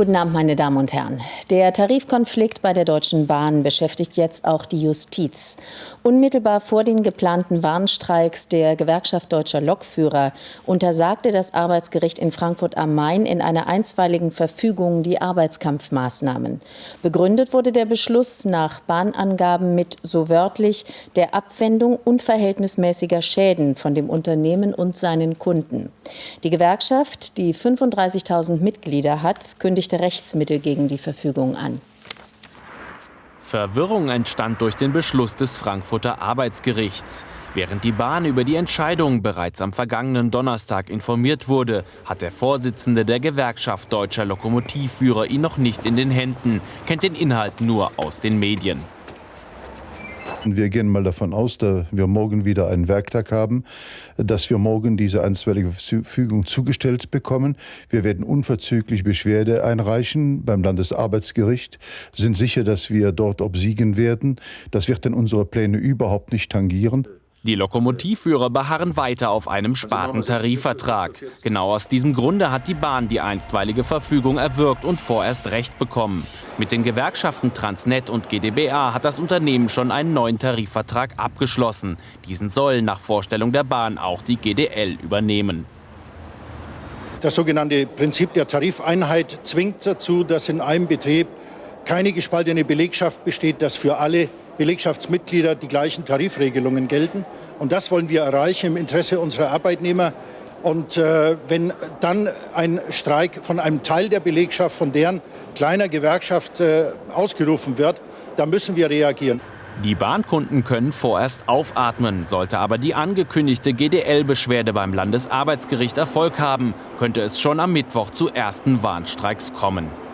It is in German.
Guten Abend, meine Damen und Herren. Der Tarifkonflikt bei der Deutschen Bahn beschäftigt jetzt auch die Justiz. Unmittelbar vor den geplanten Warnstreiks der Gewerkschaft Deutscher Lokführer untersagte das Arbeitsgericht in Frankfurt am Main in einer einstweiligen Verfügung die Arbeitskampfmaßnahmen. Begründet wurde der Beschluss nach Bahnangaben mit so wörtlich der Abwendung unverhältnismäßiger Schäden von dem Unternehmen und seinen Kunden. Die Gewerkschaft, die 35.000 Mitglieder hat, kündigt kündigte Rechtsmittel gegen die Verfügung an. Verwirrung entstand durch den Beschluss des Frankfurter Arbeitsgerichts. Während die Bahn über die Entscheidung bereits am vergangenen Donnerstag informiert wurde, hat der Vorsitzende der Gewerkschaft Deutscher Lokomotivführer ihn noch nicht in den Händen, kennt den Inhalt nur aus den Medien. Wir gehen mal davon aus, dass wir morgen wieder einen Werktag haben, dass wir morgen diese einstweilige Verfügung zugestellt bekommen. Wir werden unverzüglich Beschwerde einreichen beim Landesarbeitsgericht, sind sicher, dass wir dort obsiegen werden. Das wird denn unsere Pläne überhaupt nicht tangieren. Die Lokomotivführer beharren weiter auf einem Spartentarifvertrag. Genau aus diesem Grunde hat die Bahn die einstweilige Verfügung erwirkt und vorerst Recht bekommen. Mit den Gewerkschaften Transnet und GdBA hat das Unternehmen schon einen neuen Tarifvertrag abgeschlossen. Diesen soll nach Vorstellung der Bahn auch die GDL übernehmen. Das sogenannte Prinzip der Tarifeinheit zwingt dazu, dass in einem Betrieb keine gespaltene Belegschaft besteht, dass für alle Belegschaftsmitglieder die gleichen Tarifregelungen gelten. Und das wollen wir erreichen im Interesse unserer Arbeitnehmer. Und äh, wenn dann ein Streik von einem Teil der Belegschaft, von deren kleiner Gewerkschaft äh, ausgerufen wird, dann müssen wir reagieren. Die Bahnkunden können vorerst aufatmen. Sollte aber die angekündigte GDL-Beschwerde beim Landesarbeitsgericht Erfolg haben, könnte es schon am Mittwoch zu ersten Warnstreiks kommen.